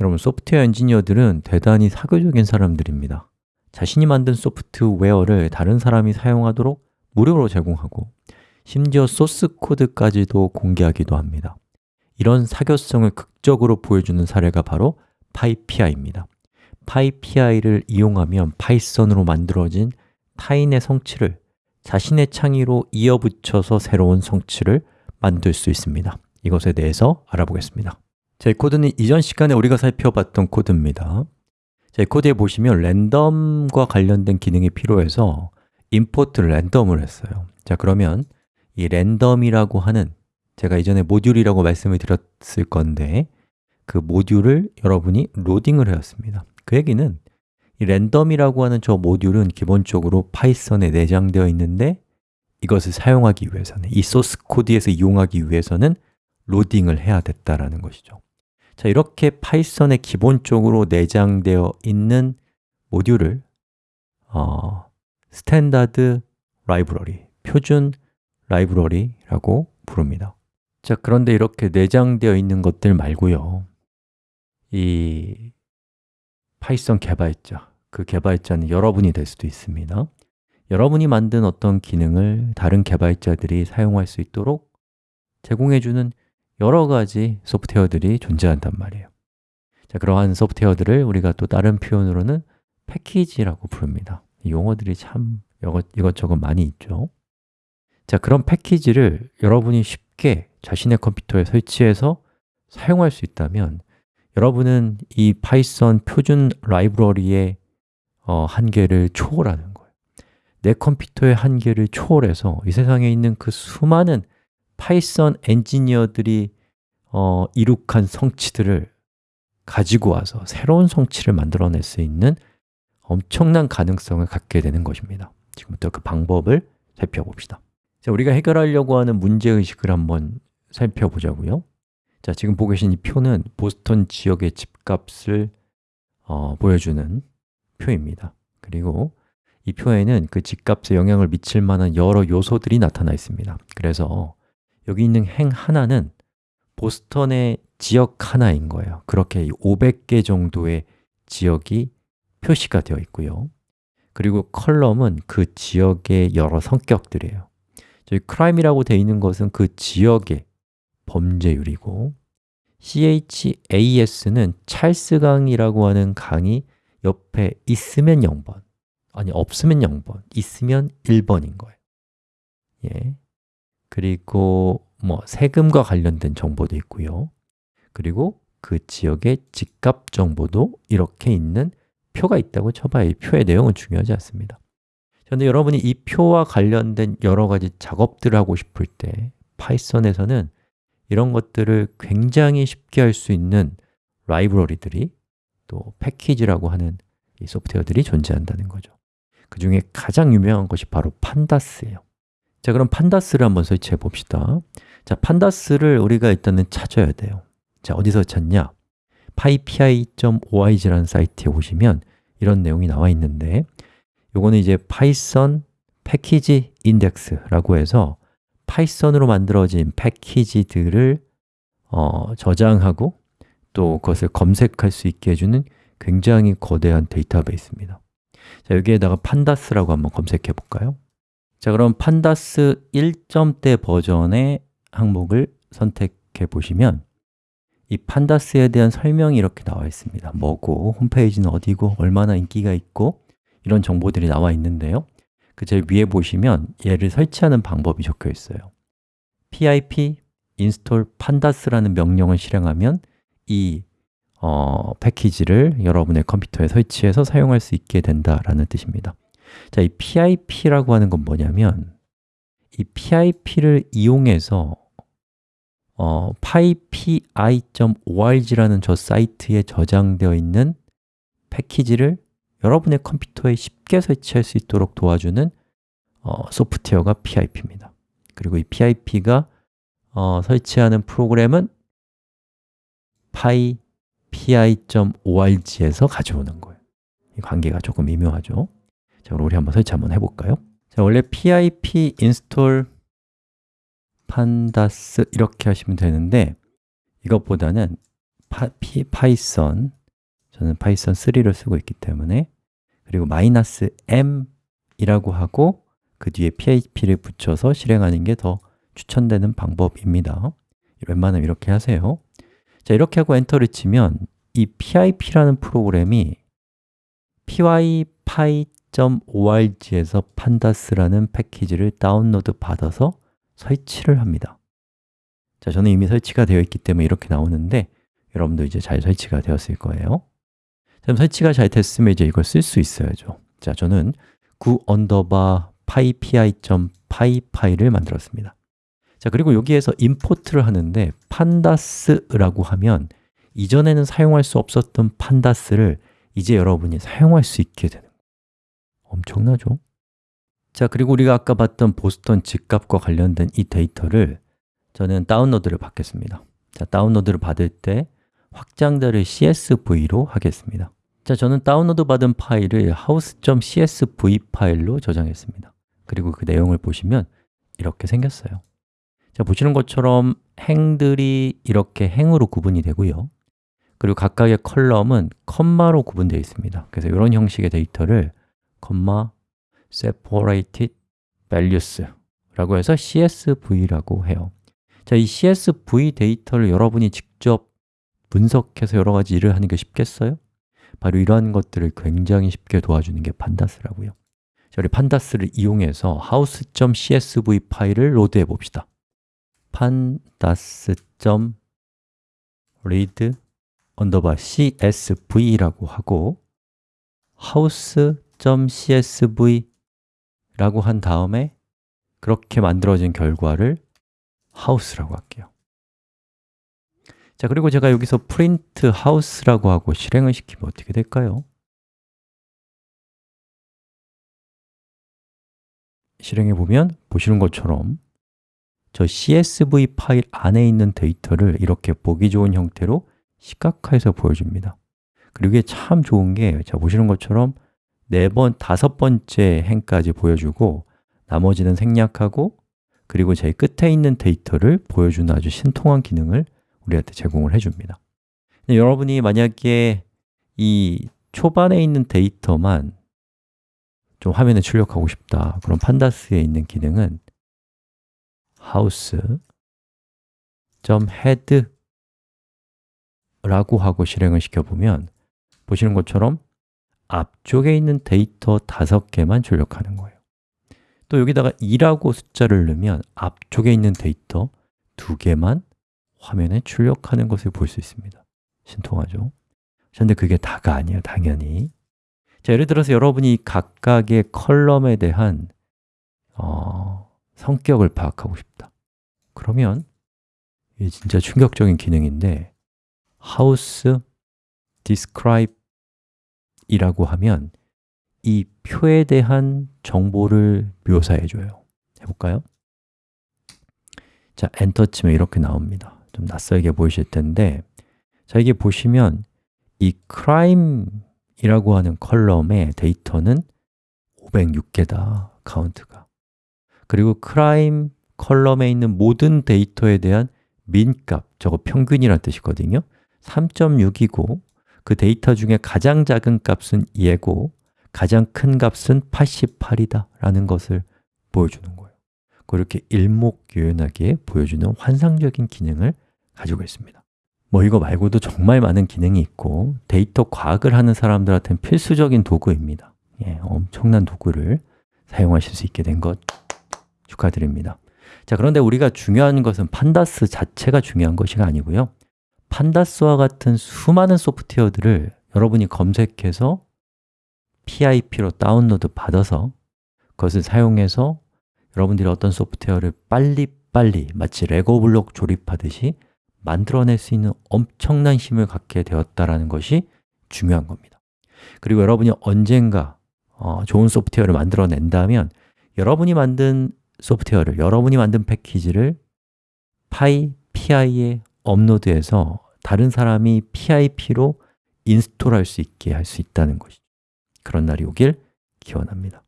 여러분, 소프트웨어 엔지니어들은 대단히 사교적인 사람들입니다. 자신이 만든 소프트웨어를 다른 사람이 사용하도록 무료로 제공하고 심지어 소스 코드까지도 공개하기도 합니다. 이런 사교성을 극적으로 보여주는 사례가 바로 PyPI입니다. PyPI를 이용하면 파이썬으로 만들어진 타인의 성취를 자신의 창의로 이어붙여서 새로운 성취를 만들 수 있습니다. 이것에 대해서 알아보겠습니다 자, 이 코드는 이전 시간에 우리가 살펴봤던 코드입니다. 자, 이 코드에 보시면 랜덤과 관련된 기능이 필요해서 import를 random을 했어요. 자, 그러면 이 random이라고 하는 제가 이전에 모듈이라고 말씀을 드렸을 건데 그 모듈을 여러분이 로딩을 해왔습니다. 그 얘기는 이 random이라고 하는 저 모듈은 기본적으로 파이썬에 내장되어 있는데 이것을 사용하기 위해서는 이 소스 코드에서 이용하기 위해서는 로딩을 해야 됐다라는 것이죠 자, 이렇게 파이썬에 기본적으로 내장되어 있는 모듈을 어, standard library, 표준 라이브러리라고 부릅니다. 자, 그런데 이렇게 내장되어 있는 것들 말고요. 이 파이썬 개발자, 그 개발자는 여러분이 될 수도 있습니다. 여러분이 만든 어떤 기능을 다른 개발자들이 사용할 수 있도록 제공해주는 여러 가지 소프트웨어들이 존재한단 말이에요. 자, 그러한 소프트웨어들을 우리가 또 다른 표현으로는 패키지라고 부릅니다. 이 용어들이 참 이것, 이것저것 많이 있죠. 자, 그런 패키지를 여러분이 쉽게 자신의 컴퓨터에 설치해서 사용할 수 있다면 여러분은 이 파이썬 표준 라이브러리의 어, 한계를 초월하는 거예요. 내 컴퓨터의 한계를 초월해서 이 세상에 있는 그 수많은 파이썬 엔지니어들이 어, 이룩한 성취들을 가지고 와서 새로운 성취를 만들어낼 수 있는 엄청난 가능성을 갖게 되는 것입니다. 지금부터 그 방법을 살펴봅시다. 자, 우리가 해결하려고 하는 문제의식을 한번 살펴보자고요. 자, 지금 보고 계신 이 표는 보스턴 지역의 집값을 어, 보여주는 표입니다. 그리고 이 표에는 그 집값에 영향을 미칠 만한 여러 요소들이 나타나 있습니다. 그래서 여기 있는 행 하나는 보스턴의 지역 하나인 거예요. 그렇게 500개 정도의 지역이 표시가 되어 있고요. 그리고 컬럼은 그 지역의 여러 성격들이에요. 저희 crime이라고 되어 있는 것은 그 지역의 범죄율이고 CHAS는 찰스 강이라고 하는 강이 옆에 있으면 0번 아니 없으면 0번, 있으면 1번인 거예요. 예. 그리고 뭐 세금과 관련된 정보도 있고요. 그리고 그 지역의 집값 정보도 이렇게 있는 표가 있다고 쳐봐요. 이 표의 내용은 중요하지 않습니다. 그런데 여러분이 이 표와 관련된 여러 가지 작업들을 하고 싶을 때 파이썬에서는 이런 것들을 굉장히 쉽게 할 수 있는 라이브러리들이 또 패키지라고 하는 이 소프트웨어들이 존재한다는 거죠. 그 중에 가장 유명한 것이 바로 pandas예요 자, 그럼 pandas를 한번 설치해 봅시다 자, pandas를 우리가 일단은 찾아야 돼요 자, 어디서 찾냐? pypi.org라는 사이트에 오시면 이런 내용이 나와 있는데 요거는 이제 파이썬 패키지 인덱스라고 해서 Python으로 만들어진 패키지들을 어, 저장하고 또 그것을 검색할 수 있게 해주는 굉장히 거대한 데이터베이스입니다 자, 여기에다가 pandas라고 한번 검색해 볼까요? 자, 그럼 pandas 1점대 버전의 항목을 선택해 보시면 이 pandas에 대한 설명이 이렇게 나와 있습니다. 뭐고, 홈페이지는 어디고, 얼마나 인기가 있고 이런 정보들이 나와 있는데요. 그 제일 위에 보시면 얘를 설치하는 방법이 적혀 있어요. Pip install pandas라는 명령을 실행하면 이 어, 패키지를 여러분의 컴퓨터에 설치해서 사용할 수 있게 된다라는 뜻입니다 자, 이 pip라고 하는 건 뭐냐면 이 pip를 이용해서 어, pypi.org라는 저 사이트에 저장되어 있는 패키지를 여러분의 컴퓨터에 쉽게 설치할 수 있도록 도와주는 어, 소프트웨어가 pip입니다. 그리고 이 pip가 어, 설치하는 프로그램은 pypi.org에서 가져오는 거예요. 이 관계가 조금 미묘하죠 자, 그럼 우리 한번 설치 한번 해볼까요? 자, 원래 pip install pandas 이렇게 하시면 되는데 이것보다는 파, 피, Python 저는 Python 3를 쓰고 있기 때문에 그리고 마이너스 m이라고 하고 그 뒤에 pip를 붙여서 실행하는 게 더 추천되는 방법입니다 웬만하면 이렇게 하세요 자, 이렇게 하고 엔터를 치면 이 pip라는 프로그램이 pypi.org에서 pandas라는 패키지를 다운로드 받아서 설치를 합니다. 자, 저는 이미 설치가 되어 있기 때문에 이렇게 나오는데 여러분도 이제 잘 설치가 되었을 거예요. 그럼 설치가 잘 됐으면 이제 이걸 쓸 수 있어야죠. 자, 저는 9 underbar pypi.py 파일을 만들었습니다. 자, 그리고 여기에서 import를 하는데 pandas라고 하면 이전에는 사용할 수 없었던 pandas를 이제 여러분이 사용할 수 있게 되는 엄청나죠? 자, 그리고 우리가 아까 봤던 보스턴 집값과 관련된 이 데이터를 저는 다운로드를 받겠습니다. 자, 다운로드를 받을 때 확장자를 CSV로 하겠습니다. 자, 저는 다운로드 받은 파일을 house.csv 파일로 저장했습니다. 그리고 그 내용을 보시면 이렇게 생겼어요. 자, 보시는 것처럼 행들이 이렇게 행으로 구분이 되고요. 그리고 각각의 column은 컴마로 구분되어 있습니다. 그래서 이런 형식의 데이터를 컴마 separated values 라고 해서 CSV라고 해요. 자, 이 CSV 데이터를 여러분이 직접 분석해서 여러 가지 일을 하는 게 쉽겠어요? 바로 이러한 것들을 굉장히 쉽게 도와주는 게 판다스라고요. 자, 우리 판다스를 이용해서 house.csv 파일을 로드해 봅시다. pandas.read underbar csv라고 하고 house.csv 라고 한 다음에 그렇게 만들어진 결과를 house라고 할게요 자, 그리고 제가 여기서 print house라고 하고 실행을 시키면 어떻게 될까요? 실행해 보면 보시는 것처럼 저 CSV 파일 안에 있는 데이터를 이렇게 보기 좋은 형태로 시각화해서 보여줍니다 그리고 이게 참 좋은 게, 자 보시는 것처럼 네 번, 다섯 번째 행까지 보여주고 나머지는 생략하고 그리고 제일 끝에 있는 데이터를 보여주는 아주 신통한 기능을 우리한테 제공을 해줍니다. 여러분이 만약에 이 초반에 있는 데이터만 좀 화면에 출력하고 싶다 그럼 판다스에 있는 기능은 house.head 라고 하고 실행을 시켜보면 보시는 것처럼 앞쪽에 있는 데이터 다섯 개만 출력하는 거예요. 또 여기다가 2라고 숫자를 넣으면 앞쪽에 있는 데이터 두 개만 화면에 출력하는 것을 볼 수 있습니다. 신통하죠? 그런데 그게 다가 아니에요, 당연히. 자, 예를 들어서 여러분이 각각의 column에 대한 어, 성격을 파악하고 싶다. 그러면 이게 진짜 충격적인 기능인데 house describe 이라고 하면 이 표에 대한 정보를 묘사해 줘요. 해볼까요? 자, 엔터 치면 이렇게 나옵니다. 좀 낯설게 보이실 텐데 자, 이게 보시면 이 crime이라고 하는 column의 데이터는 506개다, 카운트가. 그리고 crime column에 있는 모든 데이터에 대한 mean값, 저거 평균이란 뜻이거든요. 3.6이고 그 데이터 중에 가장 작은 값은 얘고 가장 큰 값은 88이다 라는 것을 보여주는 거예요. 그렇게 일목요연하게 보여주는 환상적인 기능을 가지고 있습니다. 뭐 이거 말고도 정말 많은 기능이 있고 데이터 과학을 하는 사람들한테는 필수적인 도구입니다. 예, 엄청난 도구를 사용하실 수 있게 된 것 축하드립니다. 자, 그런데 우리가 중요한 것은 판다스 자체가 중요한 것이 아니고요 판다스와 같은 수많은 소프트웨어들을 여러분이 검색해서 PIP로 다운로드 받아서 그것을 사용해서 여러분들이 어떤 소프트웨어를 빨리빨리 마치 레고 블록 조립하듯이 만들어낼 수 있는 엄청난 힘을 갖게 되었다는 것이 중요한 겁니다. 그리고 여러분이 언젠가 어, 좋은 소프트웨어를 만들어낸다면 여러분이 만든 소프트웨어를, 여러분이 만든 패키지를 파이, PI에 업로드해서 다른 사람이 PIP로 인스톨할 수 있게 할 수 있다는 것이죠. 그런 날이 오길 기원합니다